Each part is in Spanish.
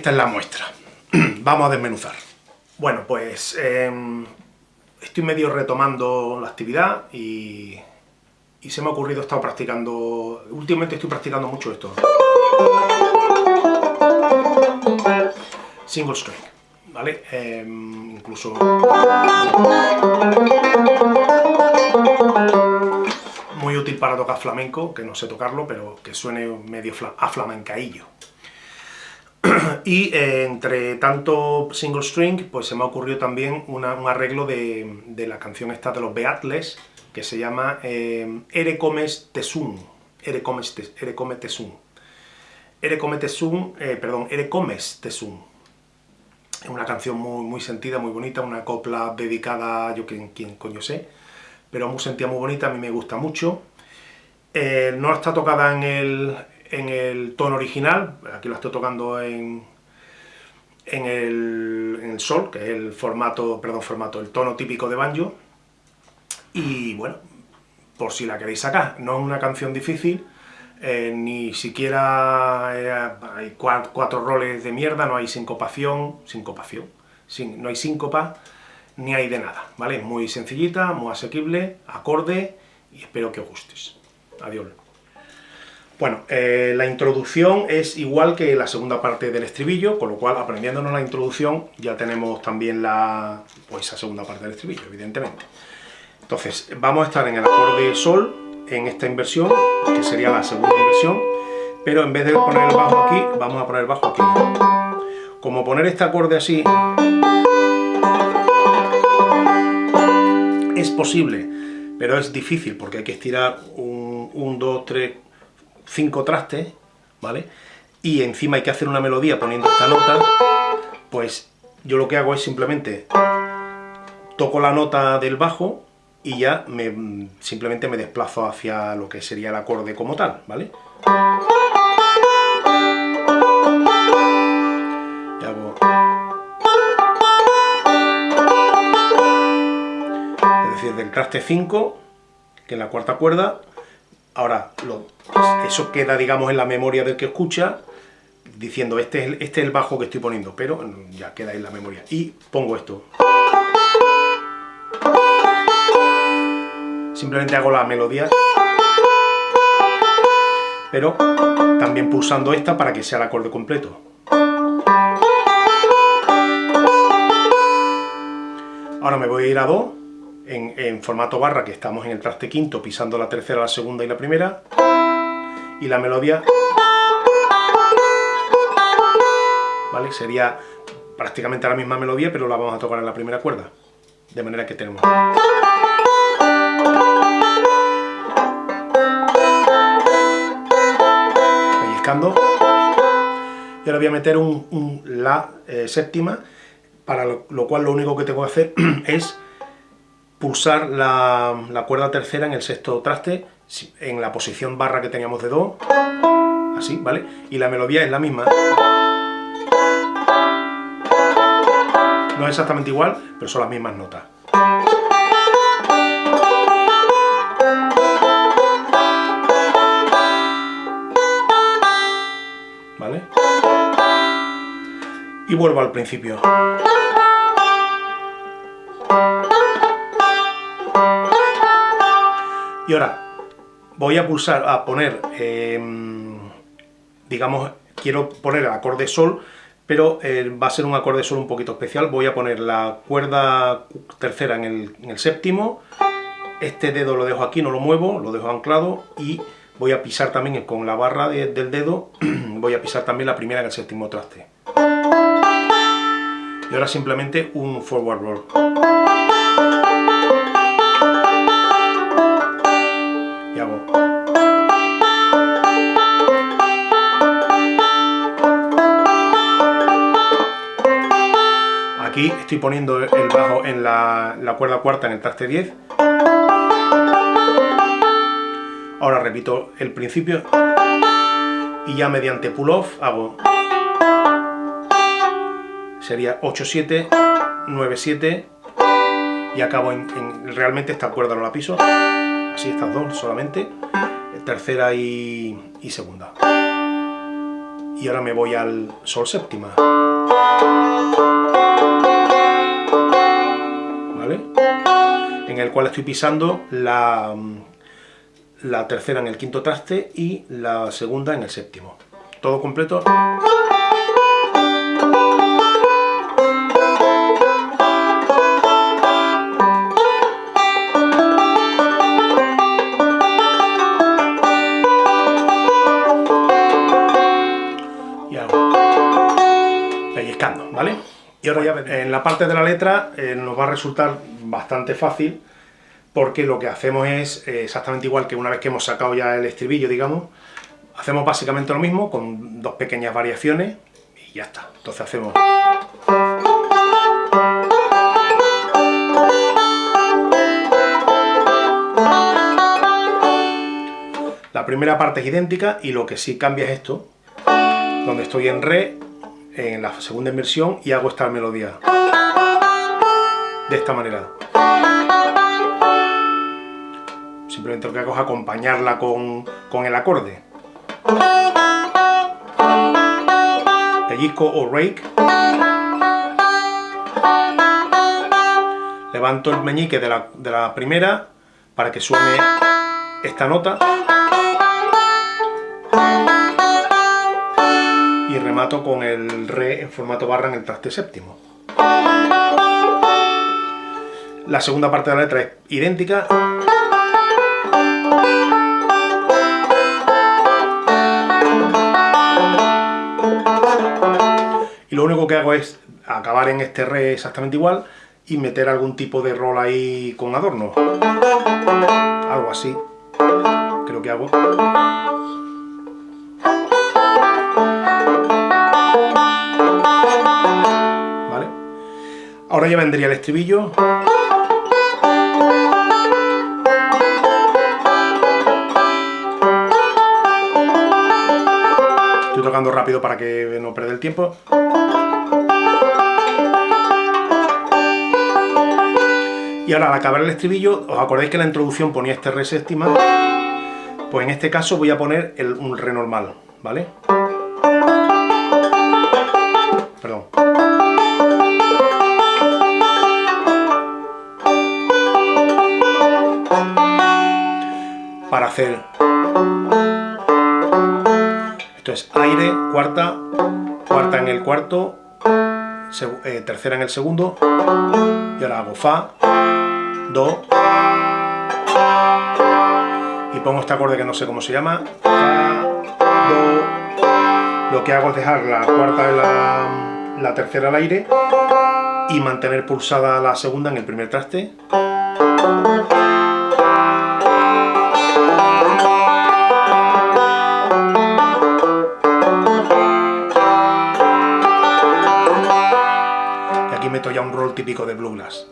esta es la muestra. Vamos a desmenuzar. Bueno, pues em, estoy medio retomando la actividad y, se me ha ocurrido, he estado practicando... Últimamente estoy practicando mucho esto. Single string, ¿vale? Em, incluso... Muy útil para tocar flamenco, que no sé tocarlo, pero que suene medio a flamencaillo. y eh, entre tanto single string, pues se me ha ocurrido también un arreglo de, la canción esta de los Beatles, que se llama eh, Ere comes tesum, Ere comes, ere tesum. Ere tesum, eh, perdón, Ere comes tesum. Es una canción muy, muy sentida, muy bonita, una copla dedicada, yo quien, coño sé, pero muy sentida, muy bonita, a mí me gusta mucho. no está tocada en el, en el tono original, aquí lo estoy tocando en, en, el, sol, que es el formato, perdón, formato, el tono típico de banjo, y bueno, por si la queréis sacar, no es una canción difícil, eh, ni siquiera eh, hay cuatro, roles de mierda, no hay sincopación, sincopación, no hay síncopa, ni hay de nada, ¿vale? Es muy sencillita, muy asequible, acorde, y espero que os gustes. Adiós. Bueno, eh, la introducción es igual que la segunda parte del estribillo, con lo cual, aprendiéndonos la introducción, ya tenemos también la, pues, esa segunda parte del estribillo, evidentemente. Entonces, vamos a estar en el acorde Sol, en esta inversión, que sería la segunda inversión, pero en vez de poner el bajo aquí, vamos a poner el bajo aquí. Como poner este acorde así es posible, pero es difícil porque hay que estirar un, un 2, 3, cinco trastes, ¿vale? Y encima hay que hacer una melodía poniendo esta nota, pues yo lo que hago es simplemente toco la nota del bajo y ya me, simplemente me desplazo hacia lo que sería el acorde como tal, ¿vale? Y hago... Es decir, del traste 5, que es la cuarta cuerda, Ahora, eso queda, digamos, en la memoria del que escucha, diciendo, este es, este es el bajo que estoy poniendo, pero ya queda en la memoria. Y pongo esto. Simplemente hago la melodía, pero también pulsando esta para que sea el acorde completo. Ahora me voy a ir a Do, en, formato barra, que estamos en el traste quinto, pisando la tercera, la segunda y la primera, y la melodía, ¿vale? Sería prácticamente la misma melodía, pero la vamos a tocar en la primera cuerda, de manera que tenemos... Pellizcando, y ahora voy a meter un, La eh, séptima, para lo cual lo único que tengo que hacer es pulsar la, cuerda tercera en el sexto traste, en la posición barra que teníamos de Do, así, ¿vale? Y la melodía es la misma. No es exactamente igual, pero son las mismas notas. ¿Vale? Y vuelvo al principio. Y ahora voy a pulsar, a poner, em, digamos, quiero poner el acorde sol, pero eh, va a ser un acorde sol un poquito especial. Voy a poner la cuerda tercera en el, séptimo, este dedo lo dejo aquí, no lo muevo, lo dejo anclado y voy a pisar también con la barra del dedo, voy a pisar también la primera en el séptimo traste. Y ahora simplemente un forward roll. Estoy poniendo el bajo en la, cuerda cuarta en el traste 10. Ahora repito el principio y ya mediante pull-off hago sería 8-7, 9-7 y acabo en, realmente esta cuerda no la piso así estas dos solamente tercera y segunda Y ahora me voy al sol séptima. El cual estoy pisando la, la tercera en el quinto traste y la segunda en el séptimo. Todo completo. ¿vale? Y ahora ya en la parte de la letra eh, nos va a resultar bastante fácil porque lo que hacemos es eh, exactamente igual que una vez que hemos sacado ya el estribillo, digamos, hacemos básicamente lo mismo con dos pequeñas variaciones y ya está. Entonces hacemos... La primera parte es idéntica y lo que sí cambia es esto, donde estoy en re en la segunda inversión y hago esta melodía de esta manera simplemente lo que hago es acompañarla con, con el acorde pellizco o rake levanto el meñique de la, de la primera para que suene esta nota y remato con el re en formato barra en el traste séptimo. La segunda parte de la letra es idéntica. Único que hago es acabar en este re exactamente igual y meter algún tipo de rol ahí con adorno. Algo así. Creo que hago. Ahora ya vendría el estribillo. Estoy tocando rápido para que no pierda el tiempo. Y ahora al acabar el estribillo, ¿os acordáis que la introducción ponía este re séptima? Pues en este caso voy a poner un re normal, ¿vale? para hacer esto es aire, cuarta, cuarta en el cuarto, eh, tercera en el segundo, y ahora hago fa, do, y pongo este acorde que no sé cómo se llama, do, lo que hago es dejar la cuarta y la, la tercera al aire, y mantener pulsada la segunda en el primer traste, meto ya un rol típico de bluegrass.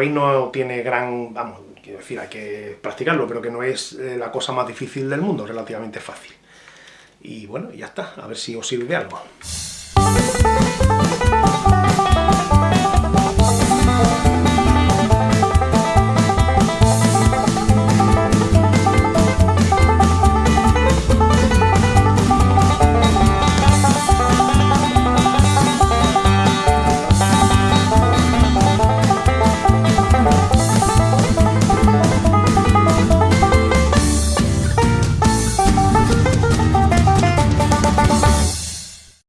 Veis no tiene gran... vamos, quiero decir, hay que practicarlo, pero que no es eh, la cosa más difícil del mundo, relativamente fácil. Y bueno, ya está, a ver si os sirve de algo.